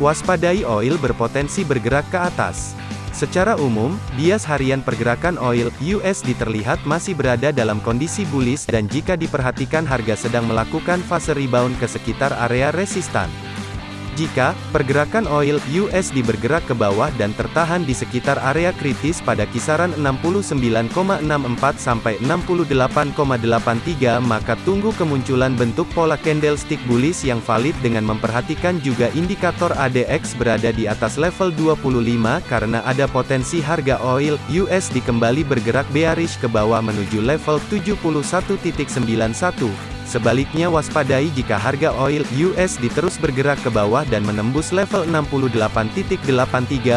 Waspadai oil berpotensi bergerak ke atas. Secara umum, bias harian pergerakan oil USD terlihat masih berada dalam kondisi bullish dan jika diperhatikan harga sedang melakukan fase rebound ke sekitar area resistan. Jika pergerakan oil USD bergerak ke bawah dan tertahan di sekitar area kritis pada kisaran 69,64 sampai 68,83 maka tunggu kemunculan bentuk pola candlestick bullish yang valid dengan memperhatikan juga indikator ADX berada di atas level 25 karena ada potensi harga oil USD kembali bergerak bearish ke bawah menuju level 71.91 Sebaliknya waspadai jika harga oil USD terus bergerak ke bawah dan menembus level 68.83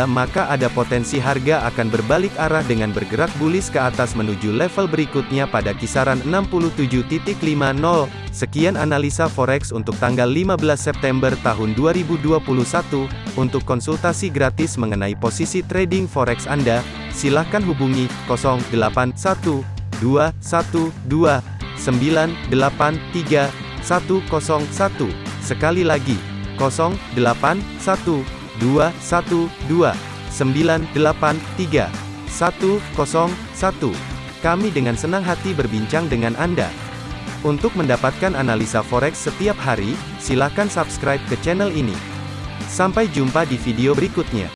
maka ada potensi harga akan berbalik arah dengan bergerak bullish ke atas menuju level berikutnya pada kisaran 67.50. Sekian analisa forex untuk tanggal 15 September tahun 2021. Untuk konsultasi gratis mengenai posisi trading forex Anda, silakan hubungi 081212 983 101. Sekali lagi, 081 212 983 101. Kami dengan senang hati berbincang dengan Anda. Untuk mendapatkan analisa forex setiap hari, silakan subscribe ke channel ini. Sampai jumpa di video berikutnya.